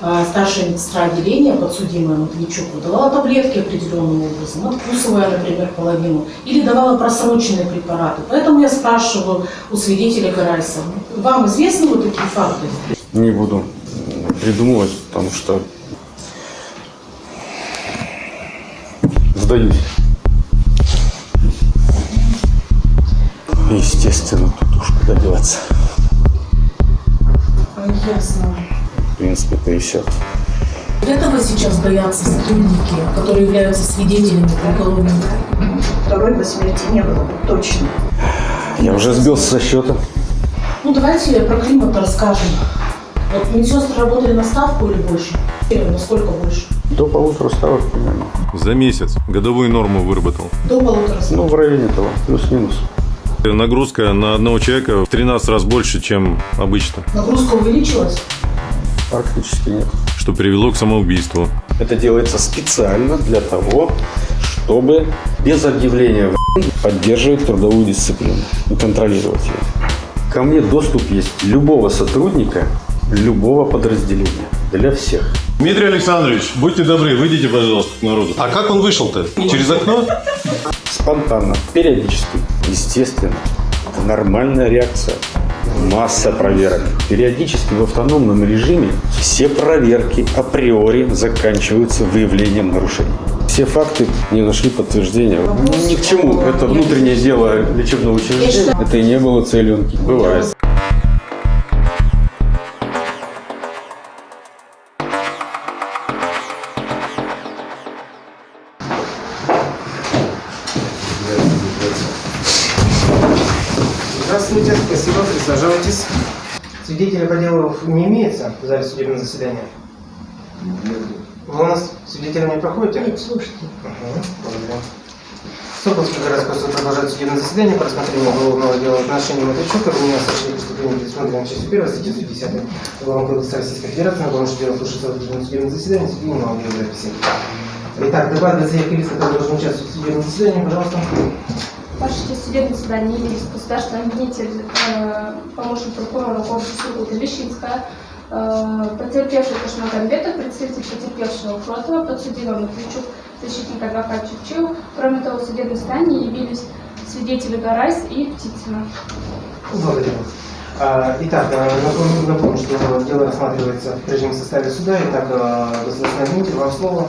э, старшая медсестра отделения, подсудимая Матвейчук, давала таблетки определенным образом, откусывая, например, половину, или давала просроченные препараты. Поэтому я спрашиваю у свидетеля Гарайса, вам известны вот такие факты? Не буду придумывать, потому что сдаюсь. Естественно, тут уж куда деваться. А, Ясно. В принципе, это и все. Этого сейчас боятся сотрудники, которые являются свидетелями по уголовному Второй по смерти не было, точно. Я уже сбился со счета. Ну, давайте про климат расскажем. Вот медсестры работали на ставку или больше? Или насколько больше? До полутора ставок примерно. За месяц годовую норму выработал. До полутора ставок. Ну, в районе того, плюс-минус. Нагрузка на одного человека в 13 раз больше, чем обычно, Нагрузка увеличилась? Практически нет. что привело к самоубийству. Это делается специально для того, чтобы без объявления в поддерживать трудовую дисциплину и контролировать ее. Ко мне доступ есть любого сотрудника, любого подразделения. Для всех. Дмитрий Александрович, будьте добры, выйдите, пожалуйста, к народу. А как он вышел-то? Через окно? Спонтанно, периодически, естественно. Это нормальная реакция. Масса проверок. Периодически в автономном режиме все проверки априори заканчиваются выявлением нарушений. Все факты не нашли подтверждения. Ни к чему. Это внутреннее дело лечебного учреждения. Это и не было целью. Бывает. Свидетеля по делу не имеется в зале судебного заседания? Вы у нас свидетелем не проходите? Нет, слушайте. Угу, благодарю. Соколский городской суд продолжает судебное заседание по рассмотрению уголовного дела в отношении Матвейчука, вменяя совершение преступления, предусмотренное частью 1 статьи 110 Уголовного кодекса Российской Федерации, на что дело слушается в судебном судебном заседании, судьи не могли записи. Итак, доклад для всех лиц, которые должны участвовать в судебном заседании, пожалуйста. Ваше честь, судебное заседание явились государственный обвинитель, э, помощник прокурора Сургута Лещинская, э, потерпевший Кашмагамбетов, представитель потерпевшего Фротова, подсудимый Матвейчук, защитник адвокат Чукчев. Кроме того, в судебном заседании явились свидетели Гарайс и Птицына. Благодарю. А, Итак, э, напомню, напомню, что дело рассматривается в прежнем составе суда. Итак, э, государственный обвинитель, вам слово.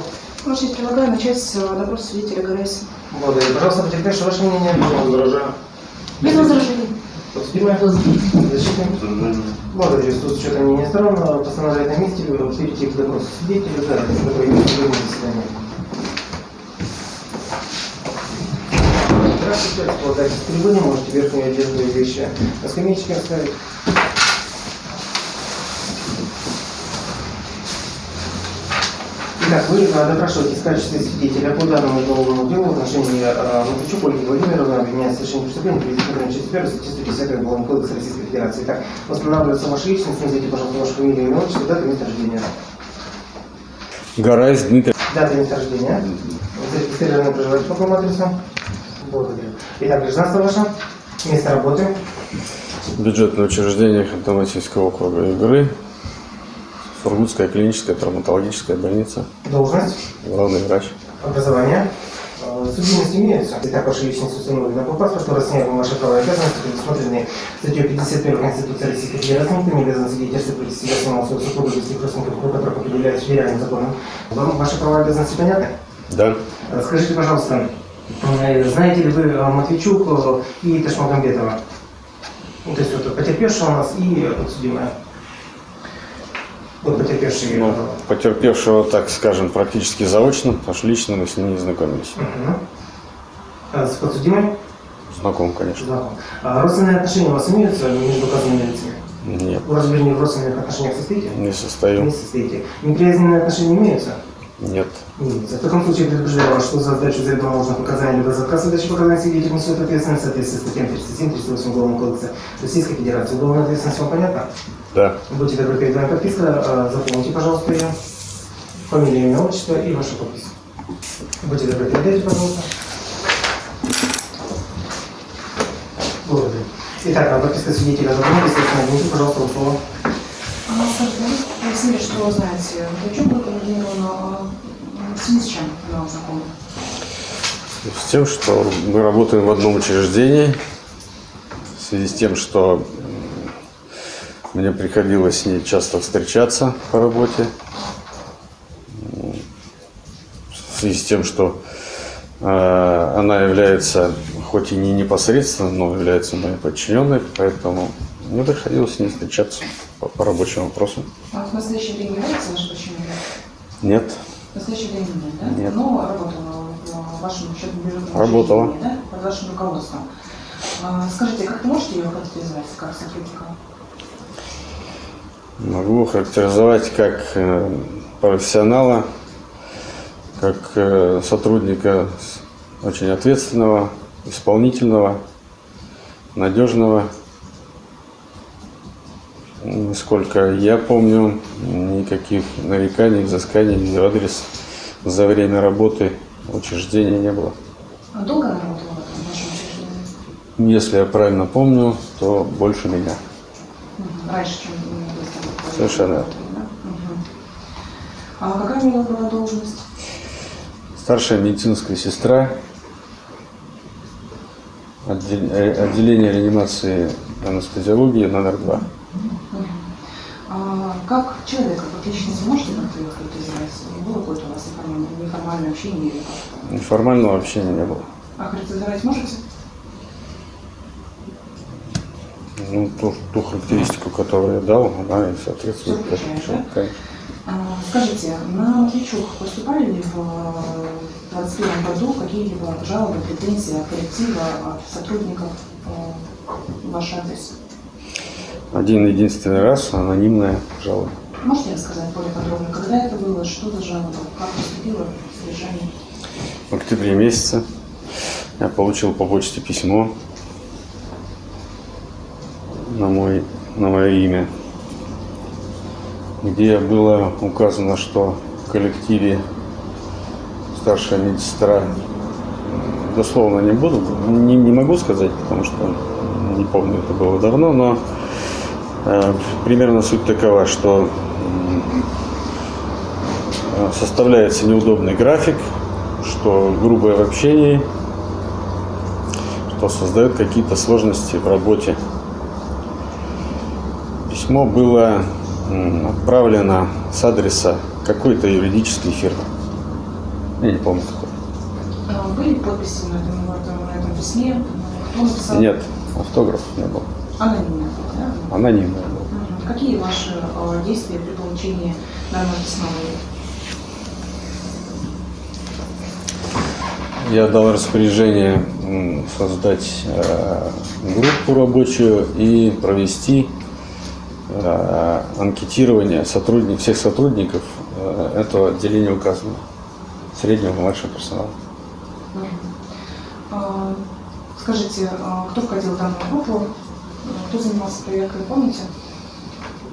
Честь, предлагаю начать с э, допроса свидетеля Гарайса. Благодарю. Пожалуйста, потерпевший, ваше мнение. Возражаю. Без возражений. Подсудимая. Защитник. Благодарю. Суд с учетом мнения сторон э, постановляет на месте перейти к допросу свидетеля за такое судебное заседание. Здравствуйте, располагайтесь в трибуне, можете верхнюю одежду и вещи на скамеечке оставить. Итак, вы э, допрашиваетесь в качестве свидетеля по данному уголовному делу в отношении Матвейчук Ольги Владимировны, обвиняется в совершении преступления, предусмотренного частью 1 статьи 110 Уголовного кодекса Российской Федерации. Итак, восстанавливается ваша личность, назовите, пожалуйста, вашу фамилию, имя, отчество, дату, место рождения. Гарайс Дмитрий. Дата места рождения. Зарегистрировано проживаете по какому адресу? Благодарю. Итак, гражданство ваше, место работы, Бюджетное учреждение Хантамасийского округа Игры. Сургутская клиническая травматологическая больница. должность, Главный врач. образование. Э, Судимость имеется. Итак, ваша личность установлена по паспорту, разъяснены ваши права и обязанности, предусмотренные статьей 51 Конституции Российской Федерации. Никто не обязан свидетельствовать себя самого своего супруга, близких родственников, у которых определяется федеральным законом. Вам ваши права и обязанности понятны? Да. Э, Скажите, пожалуйста, э, знаете ли вы э, Матвейчук э, и Ташмагамбетова? Ну, то есть вот потерпевшая у нас и подсудимая. Вот потерпевший. Ну, потерпевшего, так скажем, практически заочно, потому что лично мы с ним не знакомились. Мгм. А С подсудимой? Знаком, конечно. Да. А родственные отношения у вас имеются между указанными лицами? Нет, Вы разве не в родственных отношениях состоите? не состою. Не состоите. Неприязненные отношения имеются? Нет. В таком случае предупреждаю вас, что за сдачу заведомо ложных показаний либо за отказ от дачи показаний свидетель несет ответственность в соответствии с статьям 37-38 Уголовного кодекса Российской Федерации. Уголовная ответственность вам понятна? Да. Будьте добры, перед вами подписка. э, Запомните, пожалуйста, ее. Фамилия, имя, отчество и ваша подпись. Будьте добры, передайте, пожалуйста. Благодарю. Итак, а подписка свидетеля следственно, обвините, пожалуйста, вам слово. Насаждаюсь спросили, что вы знаете. Новичок был координирован а, в связи с чем она знакома? С тем, что мы работаем в одном учреждении, в связи с тем, что мне приходилось с ней часто встречаться по работе, в связи с тем, что э, она является, хоть и не непосредственно, но является моей подчиненной, поэтому мне приходилось с ней встречаться по, по рабочим вопросам. А в настоящее время является ваш почему? Нет, В настоящее время нет, да? Нет. Но работала в вашем учебном бюджетном Работала. учреждении, да? Под вашим руководством. А, Скажите, как вы можете ее характеризовать как сотрудника? Могу характеризовать как э, профессионала, как э, сотрудника очень ответственного, исполнительного, надежного. Насколько я помню, никаких нареканий, взысканий в адрес за время работы в учреждении не было. А долго она работала в вашем учреждении? Если я правильно помню, то больше меня. Раньше, чем вы Совершенно. да? Мгм. А какая у нее была должность? Старшая медицинская сестра, э, отделение реанимации анестезиологии номер два. Как человека, как личность, можете как-то ее характеризовать? Было какое-то у вас неформальное, общение или как-то? Неформального общения не было. А характеризовать можете? Ну, ту, ту характеристику, которую я дал, она и соответствует. Этому. да? А, Скажите, на Матвейчук поступали ли в 2021 году какие-либо жалобы, претензии от коллектива, от сотрудников э, в ваш адрес? Один единственный раз анонимная жалоба. Можете рассказать более подробно, когда это было, что за жалоба, как поступило содержание? В октябре месяце я получил по почте письмо на, мой, на мое имя, где было указано, что в коллективе старшая медсестра, дословно не буду, не, не могу сказать, потому что не помню, это было давно, но примерно суть такова, что э, составляется неудобный график, что грубое в общении, что создает какие-то сложности в работе. Письмо было отправлено с адреса какой-то юридической фирмы. Я не помню какой. А, Были подписи на этом, на письме? Кто написал? Нет, автограф не было. Анонимно, да? Анонимное было. Мгм. Какие ваши э, действия при получении данного письма были? Я дал распоряжение создать э, группу рабочую и провести э, анкетирование сотрудник, всех сотрудников э, этого отделения указанного, среднего и младшего персонала. А, Скажите, а, кто входил в данную группу? Кто занимался проверкой, помните?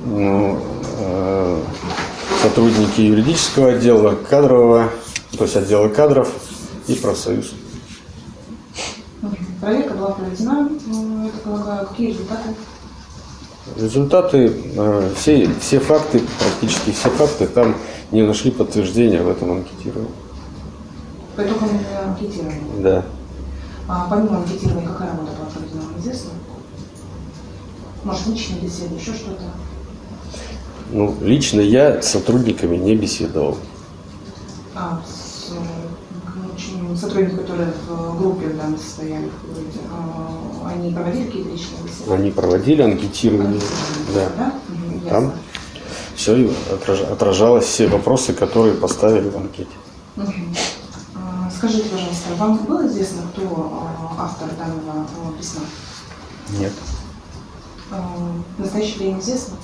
Ну, э, сотрудники юридического отдела, кадрового, то есть отдела кадров и профсоюз. Проверка была проведена, м, я так полагаю. Какие результаты? Результаты, э, все, все факты, практически все факты там не нашли подтверждения в этом анкетировании. По итогам анкетирования. Да. А помимо анкетирования, какая работа была проведена, известно? Может, личные беседы, еще что-то? Ну, лично я с сотрудниками не беседовал. А, с, э, очень- сотрудники, которые в группе в вы говорите, а, они проводили какие-то личные беседы? Они проводили анкетирование. Да. Да? Мгм, Там ясно. все отражалось, все вопросы, которые поставили в анкете. А, Скажите, пожалуйста, вам было известно, кто а, автор данного а, письма? Нет. А, В настоящее время известно?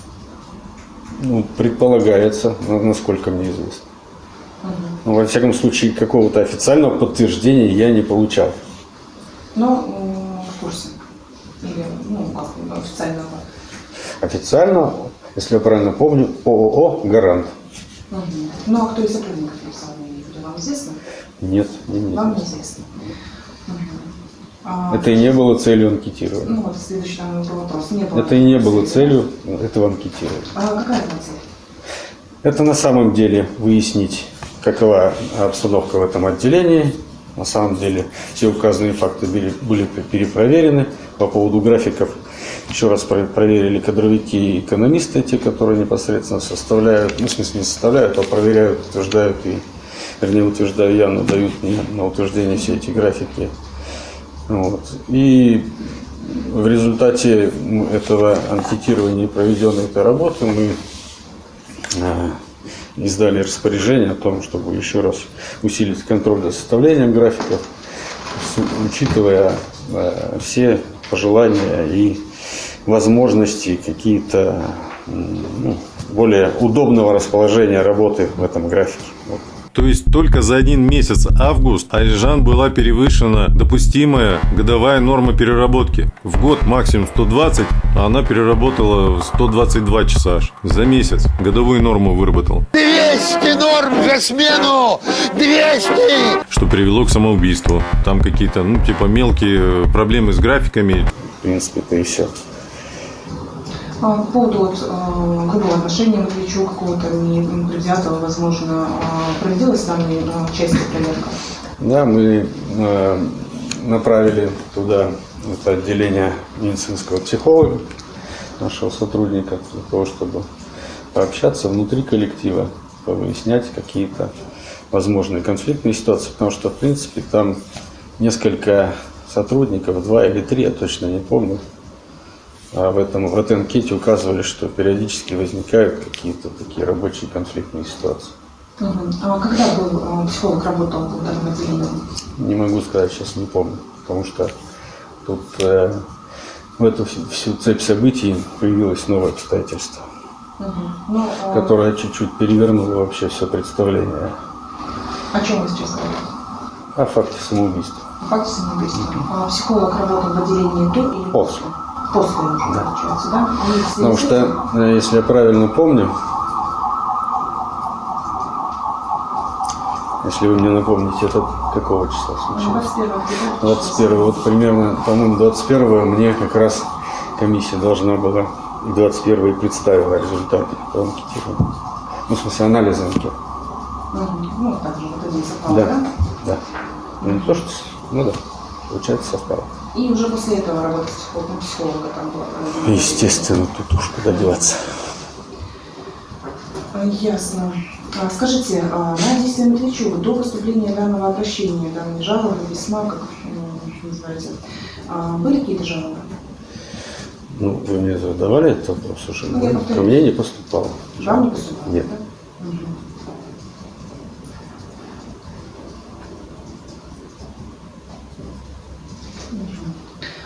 Ну, предполагается, на- насколько мне известно. Мгм. Но, во всяком случае, какого-то официального подтверждения я не получал. М, в курсе? Или, ну, как официального? Официально, если я правильно помню, ООО «Гарант». Мгм. Ну, а кто из сотрудников написал, вам известно? Нет, мне не Вам известно. неизвестно. А, Это и не было целью анкетирования. Ну, вот следующий там был вопрос. Не было Это и не было целью этого анкетирования. А какая была цель? Это на самом деле выяснить, какова обстановка в этом отделении. На самом деле все указанные факты были, были перепроверены. По поводу графиков еще раз про- проверили кадровики и экономисты, те, которые непосредственно составляют, ну, в смысле не составляют, а проверяют, утверждают и, вернее, утверждаю я, но дают мне на утверждение все эти графики. Вот. И в результате этого анкетирования и проведенной этой работы мы э, издали распоряжение о том, чтобы еще раз усилить контроль за составлением графиков, учитывая э, все пожелания и возможности какие-то ну, более удобного расположения работы в этом графике. Вот. То есть только за один месяц август Айжан была перевышена допустимая годовая норма переработки. В год максимум 120, а она переработала 122 часа аж. За месяц годовую норму выработал. 200 норм за смену! 200! Что привело к самоубийству. Там какие-то, ну, типа мелкие проблемы с графиками. В принципе, это и все. А, По поводу э, грубого отношения Матвейчука, какого-то непредвзятого, возможно, а, проводилась данной э, части проверка? Да, мы направили туда это отделение медицинского психолога, нашего сотрудника, для того, чтобы пообщаться внутри коллектива, выяснять какие-то возможные конфликтные ситуации, потому что, в принципе, там несколько сотрудников, два или три, я точно не помню, а в, этом, в этой анкете указывали, что периодически возникают какие-то такие рабочие конфликтные ситуации. Мгм. А когда был э, психолог работал в данном отделении? Не могу сказать, сейчас не помню, потому что тут э, в эту всю, всю цепь событий появилось новое обстоятельство, Мгм. Ну, а, которое чуть-чуть перевернуло вообще все представление О чем вы сейчас говорите? о факте самоубийства. О факте самоубийства. А психолог работал в отделении до или После. После уже, получается, да? В связи Потому что, э, если я правильно помню, если вы мне напомните, это какого числа случилось? 21 октября. 21 вот примерно, по-моему, 21 мне как раз комиссия должна была и 21 и представила результаты по анкетированию. Ну, в смысле, анализа анкет. Мгм. Ну, так же, вот один совпал, Да, да? да. Ну, не то, что, ну да, получается, совпало. И уже после этого работа психолога, психолога там была проведена? Естественно, тут уж куда деваться. А, Ясно. А, Скажите, а, на действие Матвейчука до поступления данного обращения, данной жалобы, письма, как м, называете, а, были какие-то жалобы? Ну, вы мне задавали этот вопрос уже. Ну, Ко мне не поступало. Вам не поступало? Нет. да?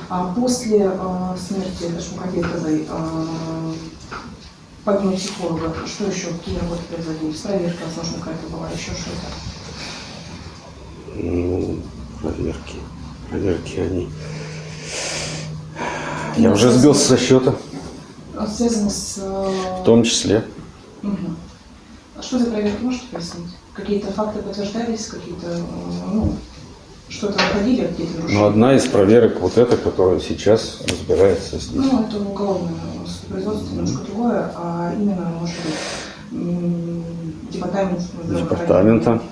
После а, смерти Дашмухабетовой, а, помимо психолога, что еще, какие работы производились? Проверка, возможно, какая-то была, еще что-то? Ну, проверки. Проверки они. Я уже сбился со счета, А, Связано с... э, в том числе. Мгм. А что за проверки, можете пояснить? Какие-то факты подтверждались, какие-то, э, ну, что-то находили, какие-то Но нарушения? одна из проверок вот эта, которая сейчас разбирается здесь. Ну, это уголовное производство, немножко другое, а именно, может быть, департамент. Департамента,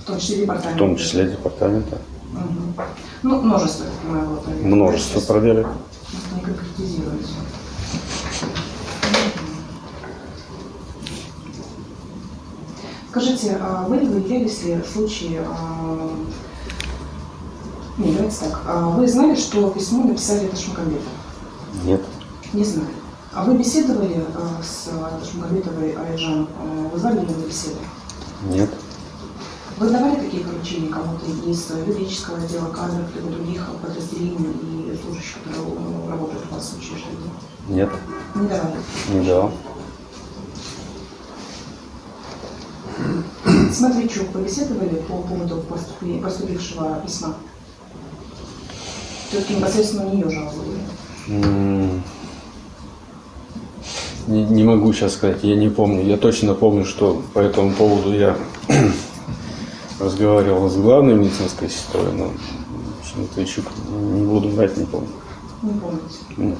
В том числе департамент. в том числе департамента. Мгм. Ну, множество, я понимаю, было проверок. Множество Сейчас проверок. Не конкретизируется. Скажите, а вы выявлялись ли случаи... а, Не, давайте так. А Вы знали, что письмо написали Ташмакамбетов? Нет. Не знали. А вы беседовали а, с Ташмакамбетовой Айжан? А, Вы звали ее на беседу? Нет. Вы давали такие поручения кому-то из юридического отдела кадров, либо других подразделений и служащих, которые э, работают у вас в учреждении? Нет. Не давали. Не дал. С Матвейчук вы беседовали по поводу поступи- поступившего письма? Все-таки непосредственно у нее жалобы были. М, Не, не могу сейчас сказать, я не помню. Я точно помню, что по этому поводу я разговаривал с главной медицинской сестрой, но Матвейчук не буду брать, не помню. Не помните. Нет.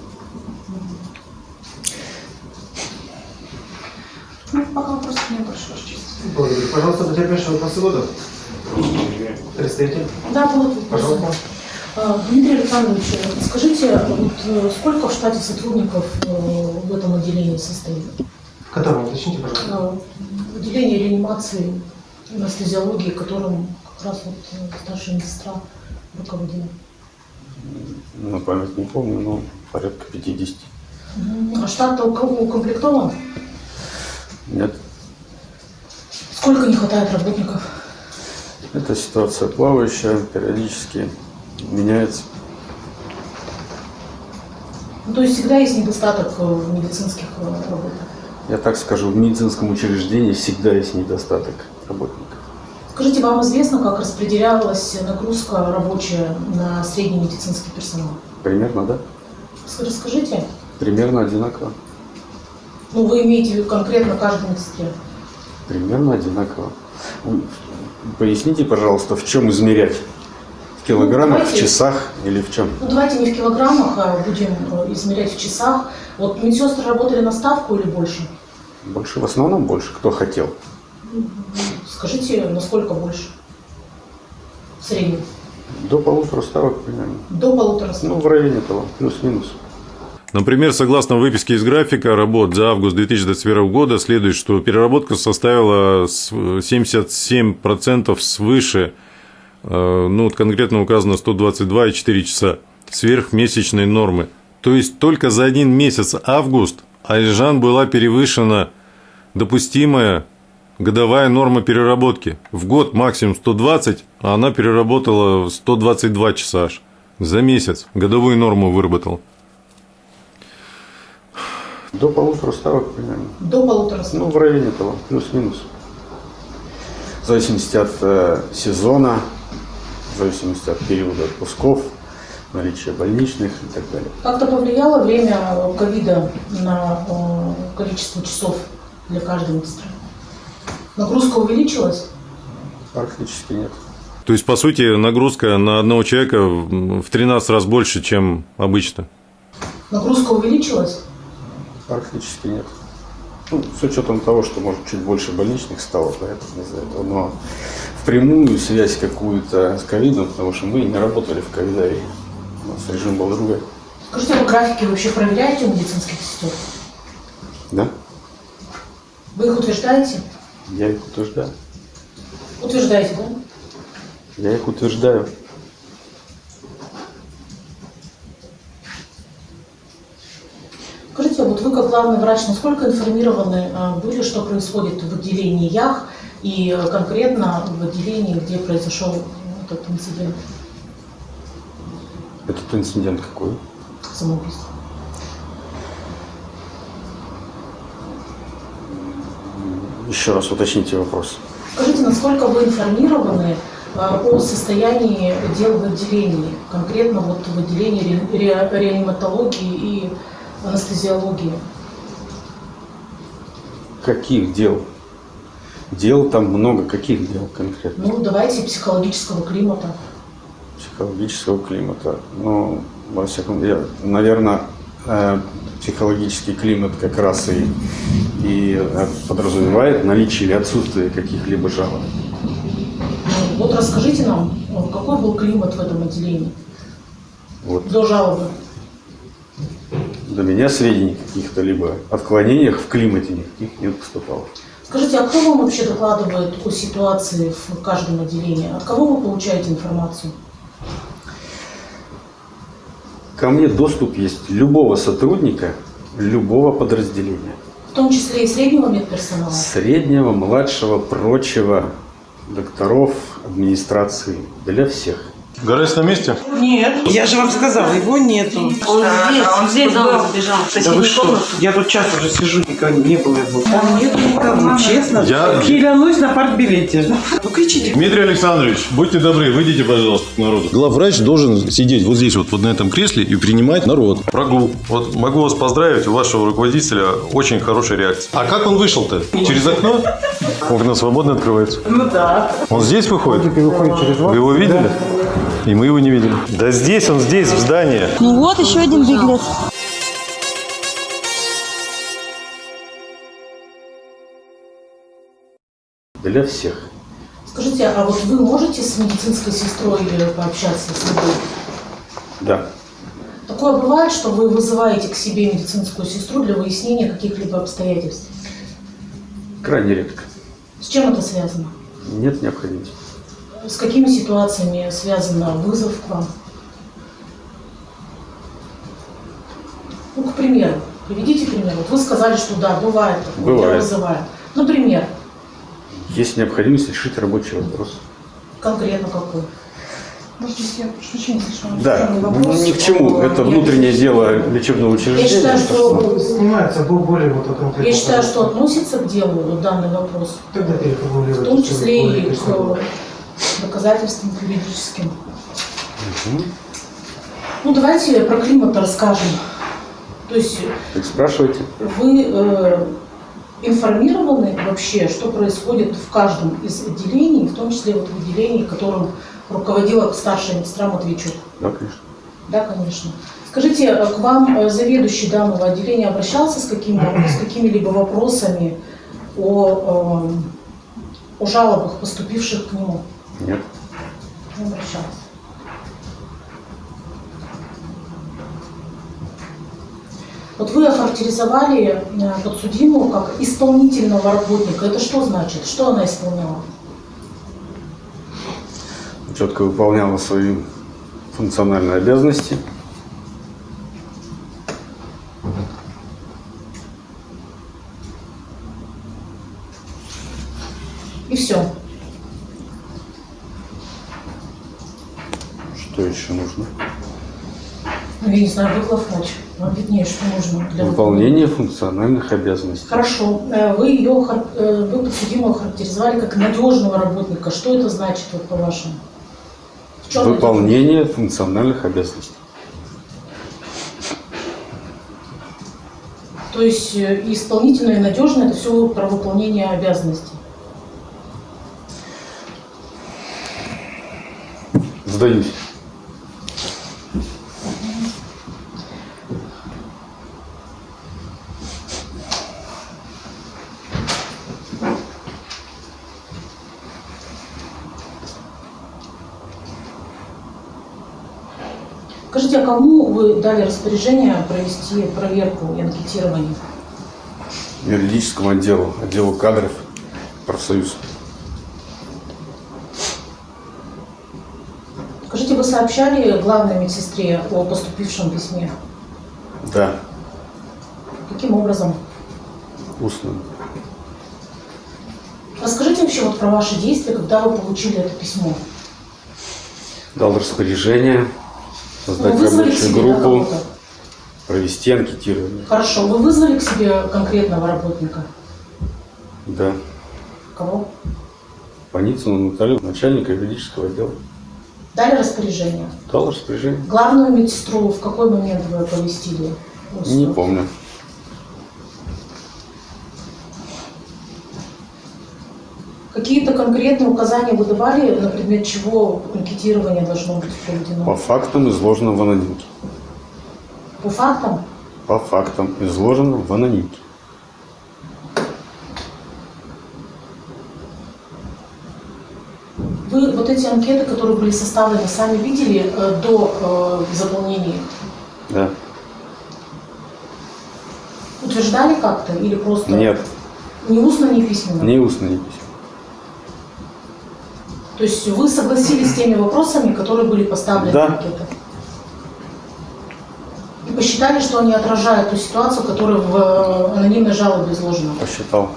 Ну, пока вопросов нет больше, Ваша честь. Благодарю. Пожалуйста, потерпевший вопрос года. Представитель, Да, будут вопросы. пожалуйста. А, Дмитрий Александрович, скажите, вот э, сколько в штате сотрудников э, в этом отделении состоит? В котором, уточните, пожалуйста. А, В отделении реанимации, анестезиологии, которым как раз вот э, старшая медсестра руководила. На память не помню, но порядка 50. Мгм. А штат у кого укомплектован? Нет, Сколько не хватает работников? эта ситуация плавающая, периодически меняется. Ну, то есть всегда есть недостаток э, в медицинских э, работах. Я так скажу, в медицинском учреждении всегда есть недостаток работников. Скажите, вам известно, как распределялась нагрузка рабочая на средний медицинский персонал? Примерно, да? Ск- Расскажите. Примерно одинаково. Ну, вы имеете в виду конкретно каждой медсестре. Примерно одинаково. Поясните, пожалуйста, в чем измерять? В килограммах, в давайте. часах или в чем? Ну, давайте не в килограммах, а будем э, измерять в часах. Вот медсестры работали на ставку или больше? Больше, в основном больше, кто хотел. Скажите, насколько больше? В среднем. До полутора ставок примерно. До полутора ставок. Ну, в районе того, плюс-минус. Например, согласно выписке из графика работ за август 2021 года следует, что переработка составила с- 77% свыше, ну, вот конкретно указано 122,4 часа, сверхмесячной нормы. То есть только за один месяц август Айжан была перевышена допустимая годовая норма переработки. В год максимум 120, а она переработала 122 часа аж. За месяц годовую норму выработал. До полутора ставок примерно. До полутора ставок. Ну, в районе того, плюс-минус. В зависимости от э, сезона, в зависимости от периода отпусков, наличия больничных и так далее. Как-то повлияло время ковида на э, количество часов для каждой медсестры? Нагрузка увеличилась? Практически нет. То есть, по сути, нагрузка на одного человека в в 13 раз больше, чем обычно. Нагрузка увеличилась? Практически нет. Ну, с учетом того, что, может, чуть больше больничных стало, поэтому из-за этого. Но впрямую связь какую-то с ковидом, потому что мы не работали в ковидарии. У нас режим был другой. Скажите, а вы графики вообще проверяете у медицинских сестер? Да? Вы их утверждаете? Я их утверждаю. Утверждаете, да? Я их утверждаю. Скажите, вот вы как главный врач, насколько информированы э, были, что происходит в отделении ЯХ и конкретно в отделении, где произошел этот инцидент Этот инцидент какой? самоубийства? Еще раз уточните вопрос. Скажите, насколько вы информированы э, о состоянии дел в отделении, конкретно вот в отделении ре- ре- реаниматологии и анестезиологии? Каких дел? Дел там много. Каких дел конкретно? Ну, давайте психологического климата. Психологического климата. Ну, во всяком я, наверное, э, психологический климат как раз и, и э, подразумевает наличие или отсутствие каких-либо жалоб. Ну, Вот расскажите нам, э, какой был климат в этом отделении Вот до жалобы? до меня сведений каких-то либо отклонениях в климате никаких не поступало. Скажите, а кто вам вообще докладывает о ситуации в каждом отделении? От кого вы получаете информацию? Ко мне доступ есть любого сотрудника любого подразделения. В том числе и среднего медперсонала? Среднего, младшего, прочего, докторов, администрации, для всех. Гараж на месте? Нет, я же вам сказала, его нету. Он здесь, он здесь забежал. В Да вы что? комнату. Я тут час уже сижу, никого не было его. Там нет никого, честно. Я- Клянусь на партбилете. Ну кричите. Дмитрий Александрович, будьте добры, выйдите, пожалуйста, к народу. Главврач должен сидеть вот здесь, вот, вот на этом кресле и принимать народ. Прогул. Вот могу вас поздравить, у вашего руководителя очень хорошая реакция. А как он вышел-то? Через окно? Окно свободно открывается. Ну да. Он здесь выходит? Вы его видели? И мы его не видели. Да здесь, он здесь, в здании. Ну вот еще один беглец. для всех. Скажите, а вот вы можете с медицинской сестрой пообщаться с любой? Да. Такое бывает, что вы вызываете к себе медицинскую сестру для выяснения каких-либо обстоятельств? Крайне редко. С чем это связано? Нет необходимости. С какими ситуациями связан вызов к вам? Ну, к примеру, приведите пример. Вот вы сказали, что да, бывает я Бывает. вызываю. Например, Есть необходимость решить рабочий вопрос. конкретно какой? Может я прошу прощения, слишком Да, ну, вопрос. ни к чему. Это я- внутреннее дело лечебного Я учреждения. считаю, что, Снимается бо- более вот конкретно. я считаю, что относится к делу вот данный вопрос, Тогда в переформулировать. том числе и к доказательствам юридическим. Мгм. Ну, давайте про климат расскажем. То есть Так спрашивайте. Вы э, информированы вообще, что происходит в каждом из отделений, в том числе вот в отделении, которым руководила старшая медсестра Матвейчук? Да, конечно. Да, конечно. Скажите, э, к вам э, заведующий данного отделения обращался с, какими, с какими-либо вопросами о, э, о жалобах, поступивших к нему? Нет. Не обращался. Вот вы охарактеризовали э, подсудимую как исполнительного работника. Это что значит? Что она исполняла? Четко выполняла свои функциональные обязанности. И все. Что еще нужно? Ну, я не знаю, вы главврач. Вам виднее, что нужно для Выполнение функциональных обязанностей. Хорошо. Э, Вы ее, э, вы подсудимую охарактеризовали как надежного работника. Что это значит, вот, по-вашему? Выполнение функциональных обязанностей. То есть э, и исполнительное, и надежное – это все про выполнение обязанностей. Сдаюсь. Скажите, а кому вы дали распоряжение провести проверку и анкетирование? Юридическому отделу, отделу кадров, профсоюз. Скажите, вы сообщали главной медсестре о поступившем письме? Да, Каким образом? устно. Расскажите вообще вот про ваши действия, когда вы получили это письмо. Дал распоряжение создать Вы вызвали к рабочую группу, провести анкетирование. Хорошо. Вы вызвали к себе конкретного работника? Да. Кого? Паницыну Наталью, начальника юридического отдела. Дали распоряжение? Дал распоряжение. Главную медсестру в какой момент вы оповестили? Не помню. Какие-то конкретные указания вы давали, на предмет чего анкетирование должно быть проведено? По фактам, изложенным в анонимке. По фактам? По фактам, изложенным в анонимке. Вы вот эти анкеты, которые были составлены, сами видели э, до э, заполнения их? Да. Утверждали как-то или просто? Нет, Ни устно, ни письменно? ни устно, ни письма. То есть вы согласились с теми вопросами, которые были поставлены Да. в анкетах? И посчитали, что они отражают ту ситуацию, которая в э, анонимной жалобе изложена? Посчитал.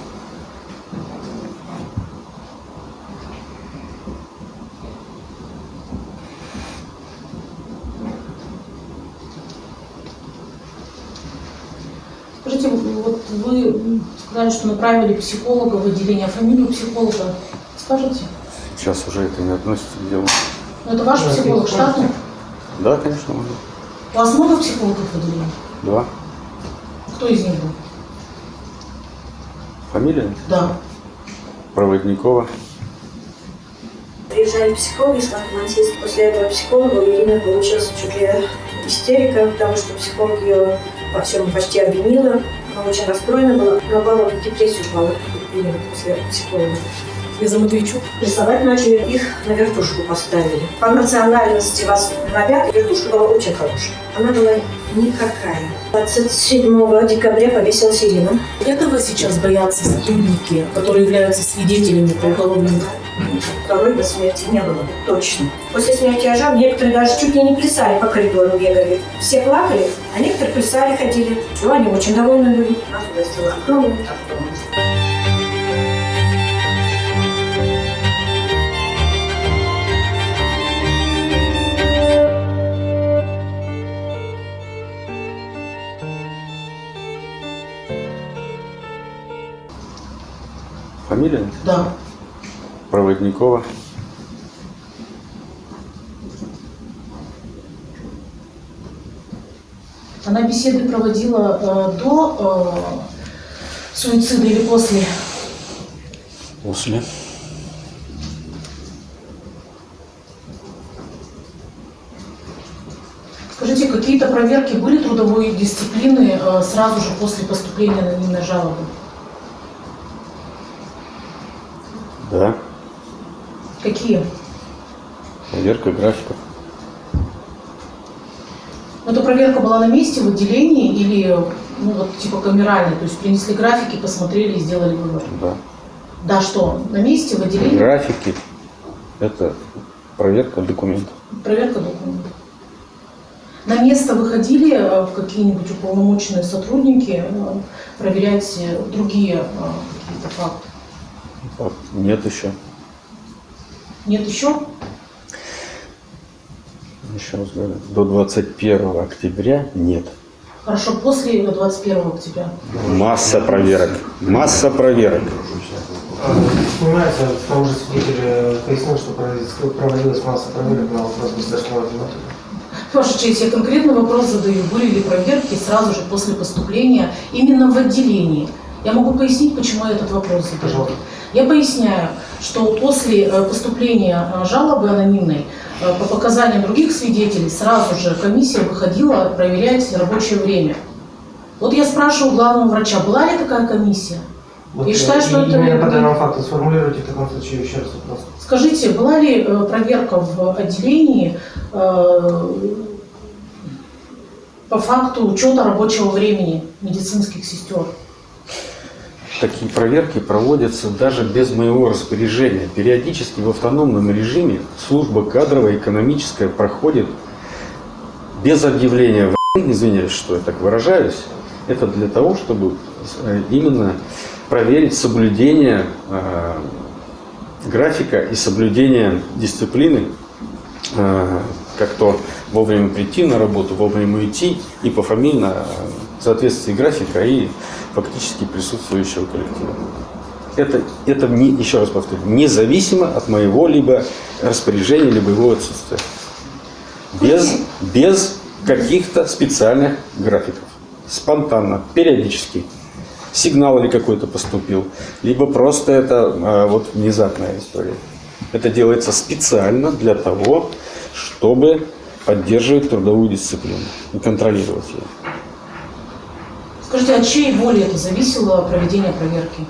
Скажите, вот вы сказали, что направили психолога в отделение, а фамилию психолога скажете? Сейчас уже это не относится к делу. Ну, это ваш психолог штатный? Да, конечно, можно. У вас много психологов в? Два. Кто из них был? Фамилия? Да. Проводникова. Приезжали психологи с Лохматинска. После этого психолога у Ирины получилась чуть ли истерика, потому что психолог ее во всем почти обвинила. Она очень расстроена была. Наоборот, в депрессию упала Ирина после психолога. Из-за Матвейчук? Рисовать начали, их на вертушку поставили. По национальности вас пятый вертушка была очень хорошая. Она была никакая. 27 декабря повесилась Ирина. Этого сейчас боятся сотрудники, которые являются свидетелями по уголовному Второй до смерти не было, точно. После смерти Ажан некоторые даже чуть ли не плясали по коридору бегали. Все плакали, а некоторые плясали, ходили. Ну, они очень довольны были. Нас угостила огромным тортом. Фамилия? Да. Проводникова. Она беседы проводила э, до э, суицида или после? После. Скажите, какие-то проверки были трудовой дисциплины э, сразу же после поступления анонимной жалобы? Да. Какие? Проверка графиков. Эта проверка была на месте, в отделении или ну, вот, типа камеральной? То есть принесли графики, посмотрели и сделали вывод? Да. Да, что? На месте, в отделении? Графики – это проверка документов. Проверка документов. На место выходили э, какие-нибудь уполномоченные сотрудники э, проверять э, другие какие-то факты? Нет еще. Нет еще? Еще раз говорю, до 21 октября нет. Хорошо, после 21 октября. Масса проверок. Масса проверок. Снимается, к тому же свидетель пояснил, что проводилась- масса проверок на вопрос государственного обвинителя. Ваша честь, я конкретный вопрос задаю. Были ли проверки сразу же после поступления именно в отделении? Я могу пояснить, почему я этот вопрос. Пожалуйста. Я поясняю, что после э, поступления э, жалобы анонимной э, по показаниям других свидетелей сразу же комиссия выходила проверять рабочее время. Вот я спрашиваю главного врача, была ли такая комиссия? Вот, э, считаю, что и- это- Именно по данному факту сформулируйте в таком случае еще раз вопрос. Скажите, была ли проверка в отделении э, по факту учета рабочего времени медицинских сестер? Такие проверки проводятся даже без моего распоряжения. Периодически в автономном режиме служба кадровая, экономическая проходит без объявления извиняюсь, что я так выражаюсь, это для того, чтобы э, именно проверить соблюдение э, графика и соблюдение дисциплины, э, как то вовремя прийти на работу, вовремя уйти и пофамильно соответствии графика и фактически присутствующего коллектива. Это, это не, еще раз повторю, независимо от моего либо распоряжения, либо его отсутствия. Без, без каких-то специальных графиков. Спонтанно, периодически. Сигнал или какой-то поступил. Либо просто это а, вот внезапная история. Это делается специально для того, чтобы поддерживать трудовую дисциплину и контролировать ее. Скажите, от чьей воли это зависело проведение проверки?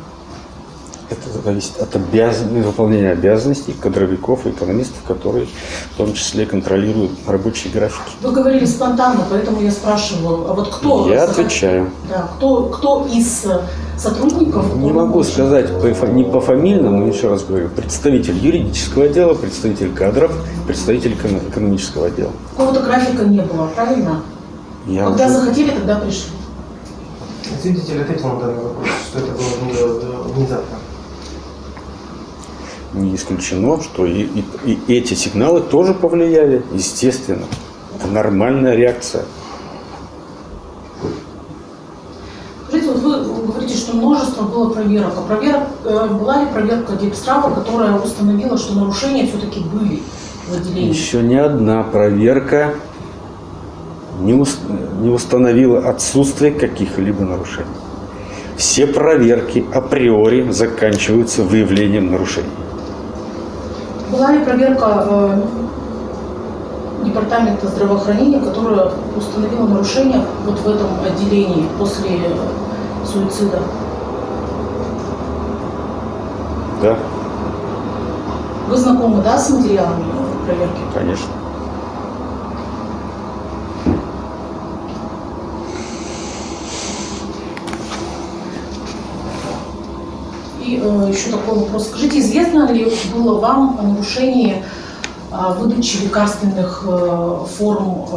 Это зависит от обязан... выполнения обязанностей кадровиков и экономистов, которые в том числе контролируют рабочие графики. Вы говорили спонтанно, поэтому я спрашиваю, а вот кто? Я захот- отвечаю. Да, кто, кто из сотрудников? Не могу сказать по, не по фамильному, еще раз говорю, представитель юридического отдела, представитель кадров, представитель эко- экономического отдела. Какого-то графика не было, правильно? Я Когда уже- захотели, тогда пришли. Свидетель ответил на данный вопрос, что это было не- э, внезапно. не исключено, что и, и- и эти сигналы тоже повлияли, естественно. Это нормальная реакция. Скажите, вот вы говорите, что множество было проверок. А проверок, э, была ли проверка Депстрава, которая установила, что нарушения все-таки были в отделении? Еще ни одна проверка не, ус- не установила отсутствие каких-либо нарушений. Все проверки априори заканчиваются выявлением нарушений. Была ли проверка э, Департамента здравоохранения, которая установила нарушения вот в этом отделении после э, суицида? Да? Вы знакомы, да, с материалами проверки? Конечно. И э, еще такой вопрос. Скажите, известно ли было вам о нарушении а, выдачи лекарственных э, форм э,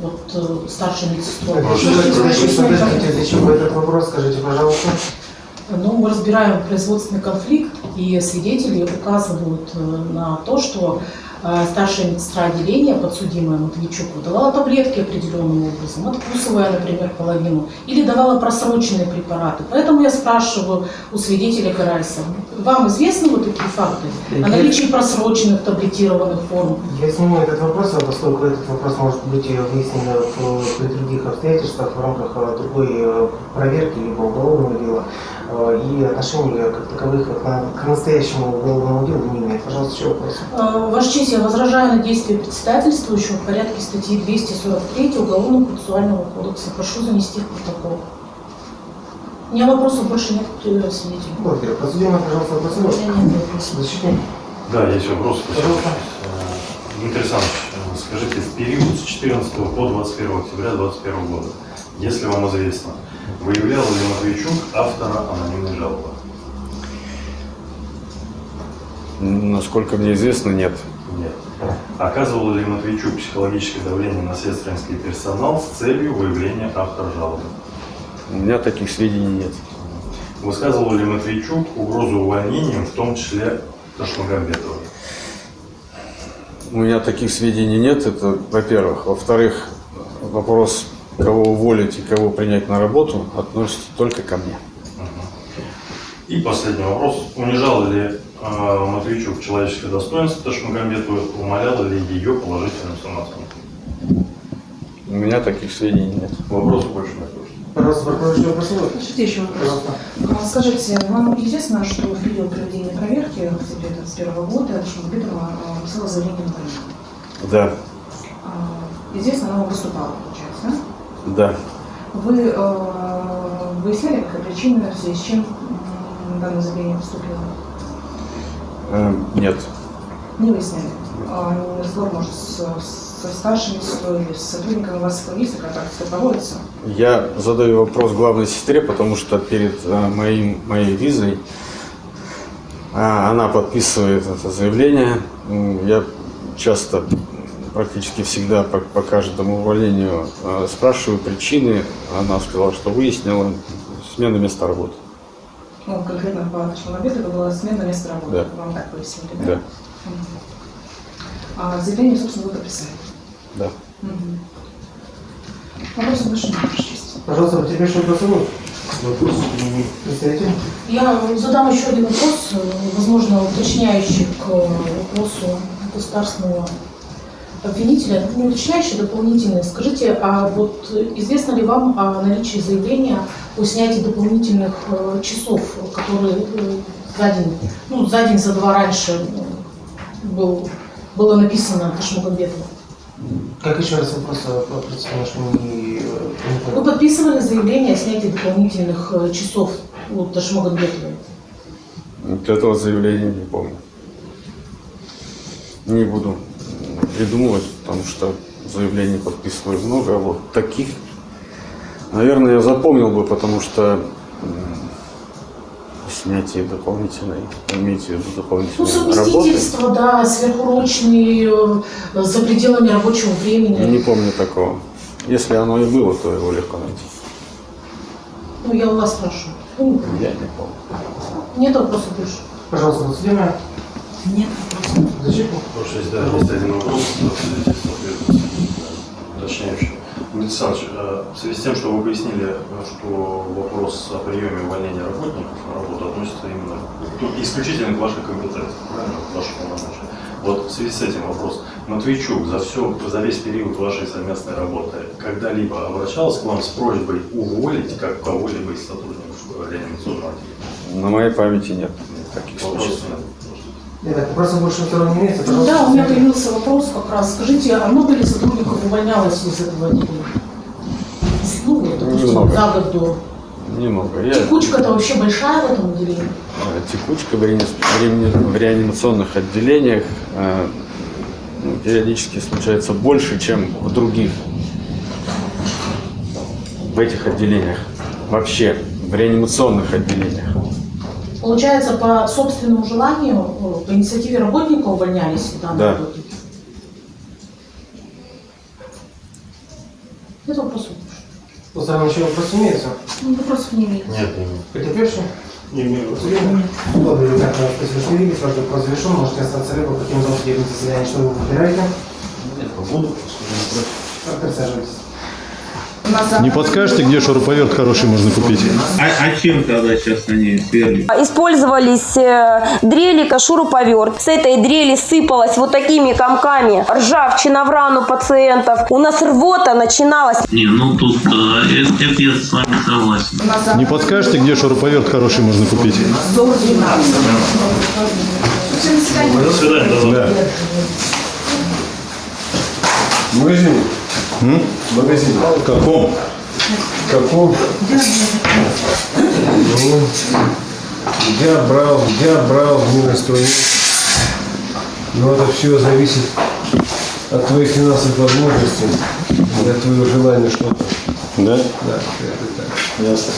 вот, э, старшей медсестрой? Вы этот вопрос, скажите, пожалуйста. Ну, мы разбираем производственный конфликт, и свидетели указывают э, на то, что э, старшая медсестра отделения, подсудимая Матвейчук, выдавала таблетки определенным образом, откусывая, например, половину, или давала просроченные препараты. Поэтому я спрашиваю у свидетеля Карайса, вам известны вот такие факты о наличии просроченных таблетированных форм? Я сниму этот вопрос, а поскольку этот вопрос может быть э, выяснен при других обстоятельствах в рамках э, другой э, проверки либо уголовного дела, э, и отношения как таковых к на- к настоящему уголовному делу не имеет. Пожалуйста, еще вопрос. Э, Ваша честь, я возражаю на действия председательствующего в порядке статьи 243 Уголовного процессуального кодекса. Прошу занести в протокол. У меня вопросов больше нет к свидетелю. Благодарю. Подсудимый, пожалуйста, вопросов. Защитник. Да, есть вопрос. Пожалуйста. Э, Дмитрий Александрович, э, скажите, в период с 14 по 21 октября 2021 года, если вам известно, выявлял ли Матвейчук автора анонимной жалобы? Насколько мне известно, нет. Нет. Оказывал ли Матвейчук психологическое давление на сестринский персонал с целью выявления автора жалобы? У меня таких сведений нет. Высказывал ли Матвейчук угрозу увольнением, в том числе Ташмагамбетовой? У меня таких сведений нет, это во-первых. Во-вторых, вопрос, кого уволить и кого принять на работу, относится только ко мне. И последний вопрос. Унижал ли Матвейчук человеческое достоинство Ташмагамбетовой, умоляла ли ее положительную самооценку? У меня таких сведений нет. Вопросов больше нет. Пожалуйста, прокурор, еще вопрос. Разрешите еще вопрос? Пожалуйста. А Скажите, вам известно, что в период проведения проверки в октябре 2021 года Шмагбетова написала заявление на войну? Да, А, Известно, она выступала, получается, да? да. Вы э, выясняли, какая причина, в связи с чем данное заявление поступило? Э, нет. Не выясняли. А, разговор, может, со старшими или с сотрудниками у вас есть контакт, что проводится? Я задаю вопрос главной сестре, потому что перед э, моим, моей визой э, она подписывает это заявление. Я часто, практически всегда по, по каждому увольнению э, спрашиваю причины. Она сказала, что выяснила смена места работы. Ну, конкретно по Шмагбету это была смена места работы. Да. Вам так пояснили, да? Да, Мгм. А заявление, собственно, вы подписали. да. Мгм. Вопросов больше нет, Ваша честь. Пожалуйста, потерпевший вопрос будет? Вопрос. Представитель. Я задам еще один вопрос, э, возможно, уточняющий к вопросу государственного обвинителя. Не уточняющий, дополнительный. Скажите, а вот известно ли вам о наличии заявления о снятии дополнительных э, часов, которые э, за день, ну, за день, за два раньше э, был, было написано Ташмагамбетова? Как еще раз вопрос, представляю, что не Вы подписывали заявление о снятии дополнительных часов у Ташмагамбетовой? Вот этого заявления не помню. Не буду придумывать, потому что заявлений подписываю много, а вот таких, наверное, я запомнил бы, потому что снятие дополнительной, имеете в виду Ну, дополнительной работы, совместительство, да, сверхурочные, э, за пределами рабочего времени. не помню такого. Если оно и было, то его легко найти. Ну, я у вас спрашиваю. Ну, Я не помню. Нет вопросов больше? Пожалуйста, подсудимая. Нет вопросов. Защитник. Потому что есть, да, есть один вопрос, уточняющий. Александрович, э, в связи с тем, что вы пояснили, что вопрос о приеме и увольнении работников на работу относится именно ну, исключительно к вашей компетенции, правильно, к вашей полномочия. Вот в связи с этим вопрос. Матвейчук за, все, за весь период вашей совместной работы когда-либо обращался к вам с просьбой уволить как кого-либо из сотрудников реанимационного отделения? На моей памяти нет таких Вопросов случаев. Нет. Итак, вопросов больше второго не имеется. Ну, Пожалуйста, да, у меня появился вопрос как раз. Скажите, а много ли сотрудников увольнялось из этого отделения? Ну, вот, допустим, Немного. за год до. Немного. Я, Текучка-то вообще большая в этом отделении. э, текучка в, реани- в реани- в реанимационных отделениях э, ну, периодически случается больше, чем в других. В этих отделениях. Вообще, в реанимационных отделениях. Получается, по собственному желанию, э, по инициативе работника увольнялись данные Да. работники? Это вопрос. Сторон еще вопрос имеется? Ну, вопросов не имеет. Нет, не Потерпевший? Не имею. Благодарю, так, спасибо, что видели, ваш вопрос завершен, можете остаться либо каким залом судебного заседания, что вы выбираете. Нет, побуду, против. Присаживайтесь. Не подскажете, где шуруповерт хороший можно купить? А, а чем тогда сейчас они сверлят? Использовались э, дрели, шуруповерт. С этой дрели сыпалась вот такими комками ржавчина в рану пациентов. У нас рвота начиналась. Не, ну тут э, это, это я с вами согласен. Не подскажете, где шуруповерт хороший можно купить? До свидания. Да. Магазин. Магазин. В каком? Каком? Ну, я брал, я брал инструмент. Но это все зависит от твоих финансовых возможностей, от твоего желания что-то. Да? Да, это так. Ясно.